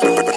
Bye.